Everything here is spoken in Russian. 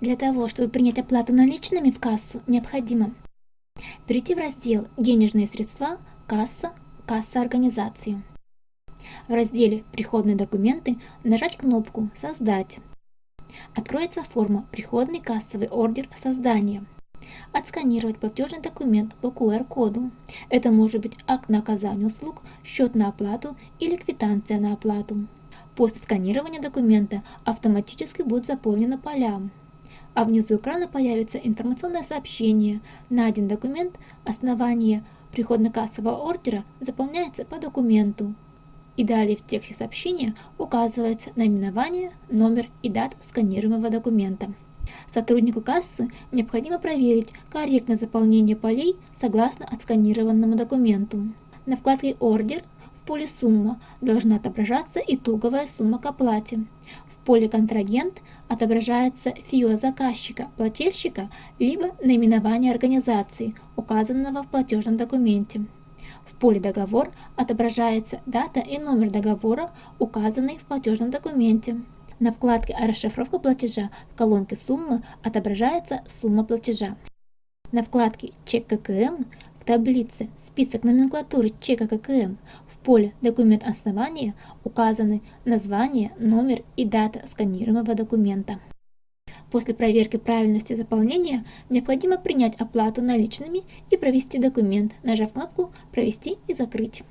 Для того, чтобы принять оплату наличными в кассу, необходимо перейти в раздел «Денежные средства», «Касса», «Касса организации». В разделе «Приходные документы» нажать кнопку «Создать». Откроется форма «Приходный кассовый ордер создания». Отсканировать платежный документ по QR-коду. Это может быть акт на оказание услуг, счет на оплату или квитанция на оплату. После сканирования документа автоматически будут заполнены поля. А внизу экрана появится информационное сообщение. Найден документ, основание приходно-кассового ордера заполняется по документу. И далее в тексте сообщения указывается наименование, номер и дата сканируемого документа. Сотруднику кассы необходимо проверить корректное заполнение полей согласно отсканированному документу. На вкладке «Ордер» в поле «Сумма» должна отображаться итоговая сумма к оплате. Поле «Контрагент» отображается ФИО заказчика, плательщика, либо наименование организации, указанного в платежном документе. В поле «Договор» отображается дата и номер договора, указанный в платежном документе. На вкладке «Расшифровка платежа» в колонке «Сумма» отображается сумма платежа. На вкладке «Чек ККМ» таблице «Список номенклатуры чека ККМ» в поле «Документ основания» указаны название, номер и дата сканируемого документа. После проверки правильности заполнения необходимо принять оплату наличными и провести документ, нажав кнопку «Провести и закрыть».